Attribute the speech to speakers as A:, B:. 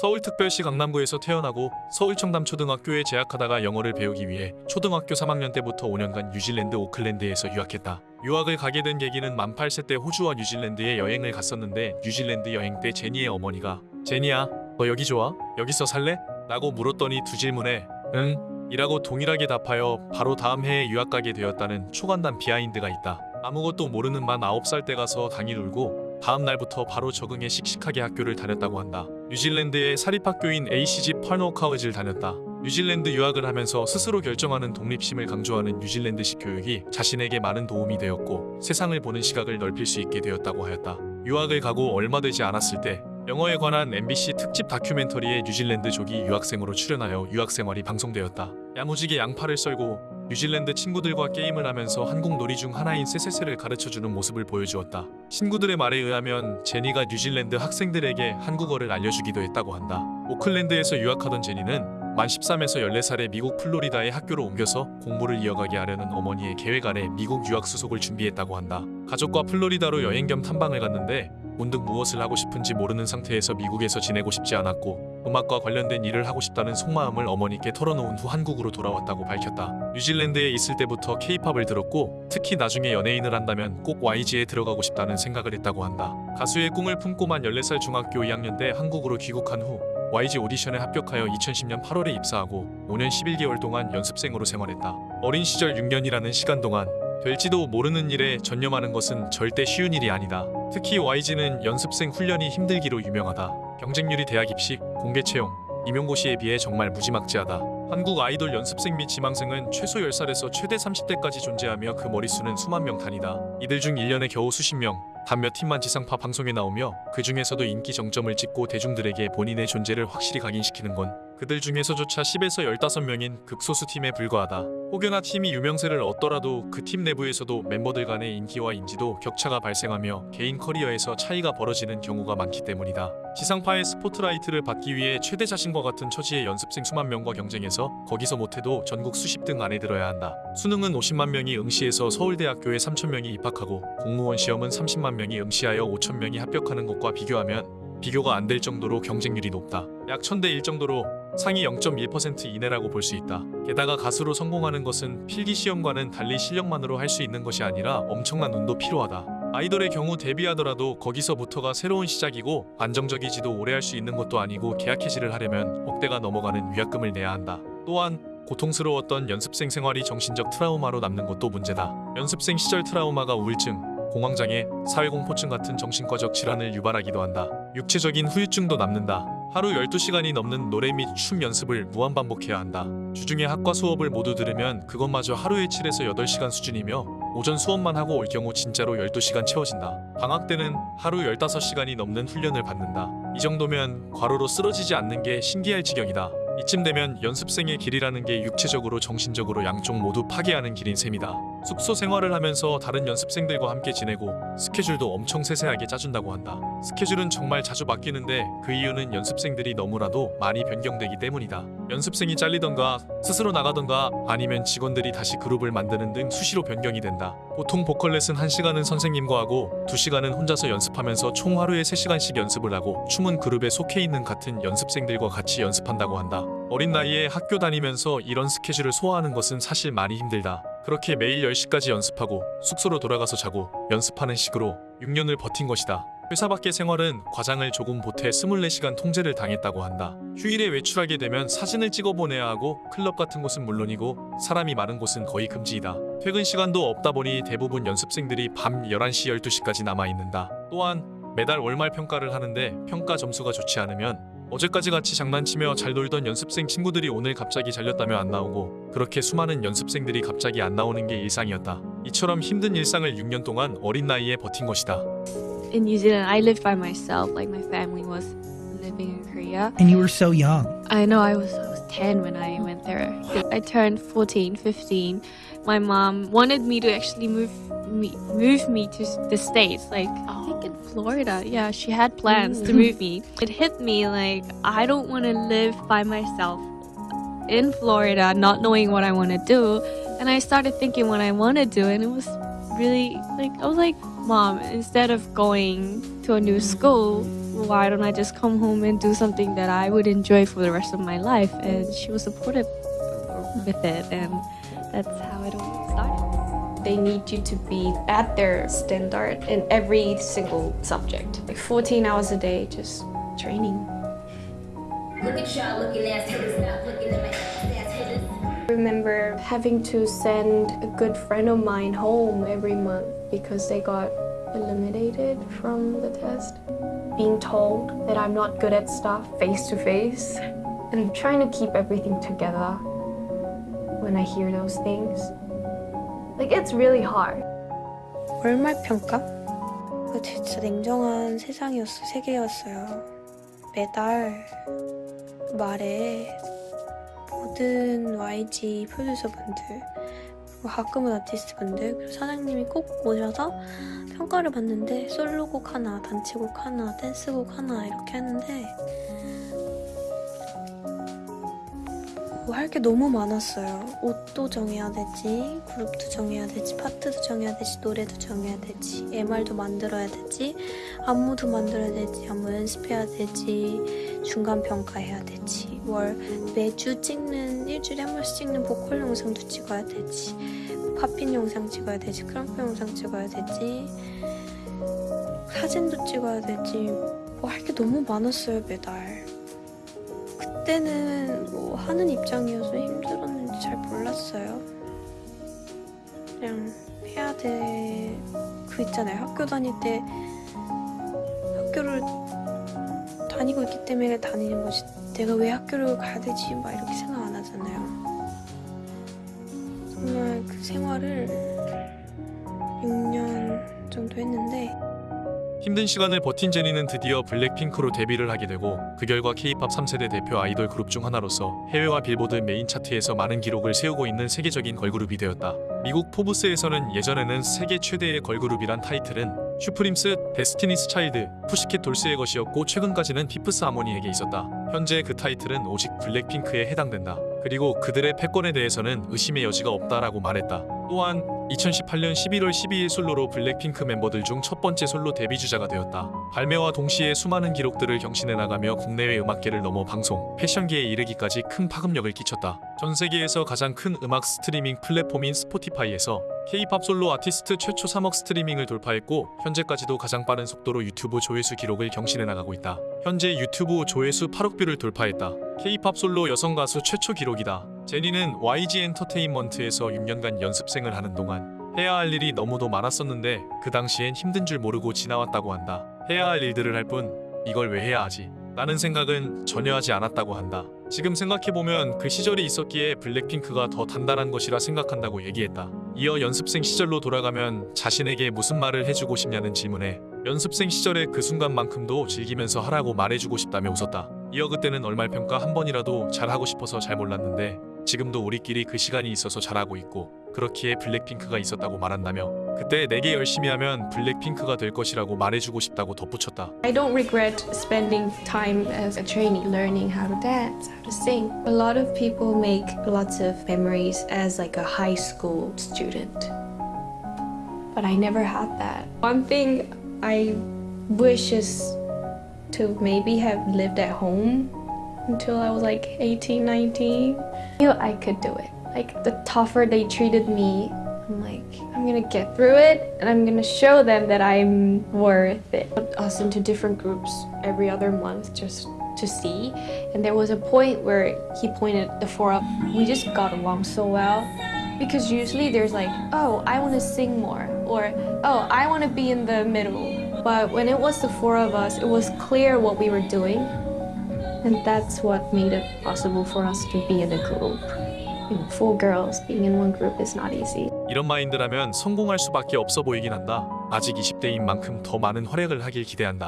A: 서울특별시 강남구에서 태어나고 서울청담초등학교에 재학하다가 영어를 배우기 위해 초등학교 3학년 때부터 5년간 뉴질랜드 오클랜드에서 유학했다. 유학을 가게 된 계기는 만 8세 때 호주와 뉴질랜드에 여행을 갔었는데 뉴질랜드 여행 때 제니의 어머니가 제니야 너 여기 좋아? 여기서 살래? 라고 물었더니 두 질문에 응 이라고 동일하게 답하여 바로 다음 해에 유학 가게 되었다는 초간단 비하인드가 있다. 아무것도 모르는 만 9살 때 가서 당일 울고 다음 날부터 바로 적응해 씩씩하게 학교를 다녔다고 한다. 뉴질랜드의 사립학교인 ACG 파넬 칼리지를 다녔다. 뉴질랜드 유학을 하면서 스스로 결정하는 독립심을 강조하는 뉴질랜드식 교육이 자신에게 많은 도움이 되었고 세상을 보는 시각을 넓힐 수 있게 되었다고 하였다. 유학을 가고 얼마 되지 않았을 때 영어에 관한 MBC 특집 다큐멘터리에 뉴질랜드족이 유학생으로 출연하여 유학 생활이 방송되었다. 야무지게 양팔을 썰고 뉴질랜드 친구들과 게임을 하면서 한국 놀이 중 하나인 세세세를 가르쳐주는 모습을 보여주었다. 친구들의 말에 의하면 제니가 뉴질랜드 학생들에게 한국어를 알려주기도 했다고 한다. 오클랜드에서 유학하던 제니는 만 13에서 14살에 미국 플로리다의 학교로 옮겨서 공부를 이어가게 하려는 어머니의 계획 아래 미국 유학 수속을 준비했다고 한다. 가족과 플로리다로 여행 겸 탐방을 갔는데 문득 무엇을 하고 싶은지 모르는 상태에서 미국에서 지내고 싶지 않았고 음악과 관련된 일을 하고 싶다는 속마음을 어머니께 털어놓은 후 한국으로 돌아왔다고 밝혔다. 뉴질랜드에 있을 때부터 케이팝을 들었고 특히 나중에 연예인을 한다면 꼭 YG에 들어가고 싶다는 생각을 했다고 한다. 가수의 꿈을 품고만 14살 중학교 2학년 때 한국으로 귀국한 후 YG 오디션에 합격하여 2010년 8월에 입사하고 5년 11개월 동안 연습생으로 생활했다. 어린 시절 6년이라는 시간 동안 될지도 모르는 일에 전념하는 것은 절대 쉬운 일이 아니다. 특히 YG는 연습생 훈련이 힘들기로 유명하다. 경쟁률이 대학 입식, 공개 채용, 임용고시에 비해 정말 무지막지하다. 한국 아이돌 연습생 및 지망생은 최소 10살에서 최대 30대까지 존재하며 그 머릿수는 수만 명 단위다. 이들 중 1년에 겨우 수십 명, 단 몇 팀만 지상파 방송에 나오며 그 중에서도 인기 정점을 찍고 대중들에게 본인의 존재를 확실히 각인시키는 건 그들 중에서조차 10에서 15명인 극소수 팀에 불과하다. 혹여나 팀이 유명세를 얻더라도 그 팀 내부에서도 멤버들 간의 인기와 인지도 격차가 발생하며 개인 커리어에서 차이가 벌어지는 경우가 많기 때문이다. 지상파의 스포트라이트를 받기 위해 최대 자신과 같은 처지의 연습생 수만 명과 경쟁해서 거기서 못해도 전국 수십 등 안에 들어야 한다. 수능은 50만 명이 응시해서 서울대학교에 3천 명이 입학하고 공무원 시험은 30만 명이 응시하여 5천 명이 합격하는 것과 비교하면 비교가 안 될 정도로 경쟁률이 높다. 약 1000대 1 정도로 상위 0.1% 이내라고 볼 수 있다. 게다가 가수로 성공하는 것은 필기 시험과는 달리 실력만으로 할 수 있는 것이 아니라 엄청난 운도 필요하다. 아이돌의 경우 데뷔하더라도 거기서부터가 새로운 시작이고 안정적이지도 오래 할 수 있는 것도 아니고 계약 해지를 하려면 억대가 넘어가는 위약금을 내야 한다. 또한 고통스러웠던 연습생 생활이 정신적 트라우마로 남는 것도 문제다. 연습생 시절 트라우마가 우울증, 공황장애, 사회공포증 같은 정신과적 질환을 유발하기도 한다. 육체적인 후유증도 남는다. 하루 12시간이 넘는 노래 및 춤 연습을 무한 반복해야 한다. 주중에 학과 수업을 모두 들으면 그것마저 하루에 7에서 8시간 수준이며 오전 수업만 하고 올 경우 진짜로 12시간 채워진다. 방학 때는 하루 15시간이 넘는 훈련을 받는다. 이 정도면 과로로 쓰러지지 않는 게 신기할 지경이다. 이쯤 되면 연습생의 길이라는 게 육체적으로 정신적으로 양쪽 모두 파괴하는 길인 셈이다. 숙소 생활을 하면서 다른 연습생들과 함께 지내고 스케줄도 엄청 세세하게 짜준다고 한다. 스케줄은 정말 자주 바뀌는데 그 이유는 연습생들이 너무나도 많이 변경되기 때문이다. 연습생이 잘리던가 스스로 나가던가 아니면 직원들이 다시 그룹을 만드는 등 수시로 변경이 된다. 보통 보컬 레슨 1시간은 선생님과 하고 2시간은 혼자서 연습하면서 총 하루에 3시간씩 연습을 하고 춤은 그룹에 속해 있는 같은 연습생들과 같이 연습한다고 한다. 어린 나이에 학교 다니면서 이런 스케줄을 소화하는 것은 사실 많이 힘들다. 그렇게 매일 10시까지 연습하고 숙소로 돌아가서 자고 연습하는 식으로 6년을 버틴 것이다. 회사 밖의 생활은 과장을 조금 보태 24시간 통제를 당했다고 한다. 휴일에 외출하게 되면 사진을 찍어 보내야 하고 클럽 같은 곳은 물론이고 사람이 많은 곳은 거의 금지이다. 퇴근 시간도 없다 보니 대부분 연습생들이 밤 11시 12시까지 남아 있는다. 또한 매달 월말 평가를 하는데 평가 점수가 좋지 않으면 어제까지 같이 장난치며 잘 놀던 연습생 친구들이 오늘 갑자기 잘렸다며 안 나오고 그렇게 수많은 연습생들이 갑자기 안 나오는 게 일상이었다. 이처럼 힘든 일상을 6년 동안 어린 나이에 버틴 것이다.
B: In New Zealand, I lived by myself. Like my family was living in Korea.
C: And you were so young.
B: I know I was I was 10 when I went there. I turned 14, 15. My mom wanted me to actually move me move me to the states. Like I think in Florida. Yeah, she had plans to move me. It hit me like I don't want to live by myself in Florida, not knowing what I want to do. And I started thinking what I want to do, and it was really like I was like, Mom, instead of going to a new school, why don't I just come home and do something that I would enjoy for the rest of my life? And she was supportive with it, and that's how it all started.
C: They need you to be at their standard in every single subject. Like 14 hours a day, just training.
D: Look at y'all looking ass hitters now, looking at my ass hitters.
C: I remember having to send a good friend of mine home every month because they got eliminated from the test. Being told that I'm not good at stuff face to face and trying to keep everything together when I hear those things. Like it's really hard.
E: 월말 평가? 그 진짜 냉정한 세상이었어, 세계였어요. 매달 말에 모든 YG 프로듀서분들 그리고 가끔은 아티스트분들 그리고 사장님이 꼭 오셔서 평가를 받는데 솔로곡 하나, 단체곡 하나, 댄스곡 하나 이렇게 하는데 뭐 할 게 너무 많았어요. 옷도 정해야 되지, 그룹도 정해야 되지, 파트도 정해야 되지, 노래도 정해야 되지, MR도 만들어야 되지, 안무도 만들어야 되지, 안무 연습해야 되지, 중간 평가해야 되지, 월 매주 찍는 일주일에 한 번씩 찍는 보컬 영상도 찍어야 되지, 팝핀 영상 찍어야 되지, 크럼프 영상 찍어야 되지, 사진도 찍어야 되지, 뭐 할 게 너무 많았어요 매달. 그때는 뭐 하는 입장이어서 힘들었는지 잘 몰랐어요. 그냥 해야 돼. 그 있잖아요. 학교 다닐 때 학교를 다니고 있기 때문에 다니는 거지. 내가 왜 학교를 가야 되지? 막 이렇게 생각 안 하잖아요. 정말 그 생활을 6년 정도 했는데
A: 힘든 시간을 버틴 제니는 드디어 블랙핑크로 데뷔를 하게 되고 그 결과 K-팝 3세대 대표 아이돌 그룹 중 하나로서 해외와 빌보드 메인 차트에서 많은 기록을 세우고 있는 세계적인 걸그룹이 되었다. 미국 포브스에서는 예전에는 세계 최대의 걸그룹이란 타이틀은 슈프림스, 데스티니스 차일드, 푸시켓 돌스의 것이었고 최근까지는 피프스 하모니에게 있었다. 현재 그 타이틀은 오직 블랙핑크에 해당된다. 그리고 그들의 패권에 대해서는 의심의 여지가 없다라고 말했다. 또한 2018년 11월 12일 솔로로 블랙핑크 멤버들 중 첫 번째 솔로 데뷔 주자가 되었다. 발매와 동시에 수많은 기록들을 경신해 나가며 국내외 음악계를 넘어 방송, 패션계에 이르기까지 큰 파급력을 끼쳤다. 전 세계에서 가장 큰 음악 스트리밍 플랫폼인 스포티파이에서 K-팝 솔로 아티스트 최초 3억 스트리밍을 돌파했고 현재까지도 가장 빠른 속도로 유튜브 조회수 기록을 경신해 나가고 있다. 현재 유튜브 조회수 8억 뷰를 돌파했다. K-팝 솔로 여성 가수 최초 기록이다. 제니는 YG 엔터테인먼트에서 6년간 연습생을 하는 동안 해야 할 일이 너무도 많았었는데 그 당시엔 힘든 줄 모르고 지나왔다고 한다. 해야 할 일들을 할 뿐 이걸 왜 해야 하지? 라는 생각은 전혀 하지 않았다고 한다. 지금 생각해보면 그 시절이 있었기에 블랙핑크가 더 단단한 것이라 생각한다고 얘기했다. 이어 연습생 시절로 돌아가면 자신에게 무슨 말을 해주고 싶냐는 질문에 연습생 시절의 그 순간만큼도 즐기면서 하라고 말해주고 싶다며 웃었다. 이어 그때는 얼말 평가 한 번이라도 잘하고 싶어서 잘 몰랐는데 지금도 우리끼리 그 시간이 있어서 잘하고 있고 그렇기에 블랙핑크가 있었다고 말한다며 그때 내게 열심히 하면 블랙핑크가 될 것이라고 말해주고 싶다고 덧붙였다.
C: I don't regret spending time as a trainee learning how to dance, how to sing. A lot of people make lots of memories as like a high school student. But I never had that. One thing I wish is to maybe have lived at home until I was like 18, 19. I knew I could do it. Like the tougher they treated me, I'm like, I'm gonna get through it and I'm gonna show them that I'm worth it. Put us into different groups every other month just to see. And there was a point where he pointed the four up. We just got along so well. Because usually there's like, oh, I wanna sing more, or oh, I wanna be in the middle. But when it was the four of us, it was clear what we were doing. And that's what made it possible for us to be in a group. You know, four girls being in one group is not easy.
A: 이런 마인드라면 성공할 수밖에 없어 보이긴 한다. 아직 20대인 만큼 더 많은 활약을 하길 기대한다.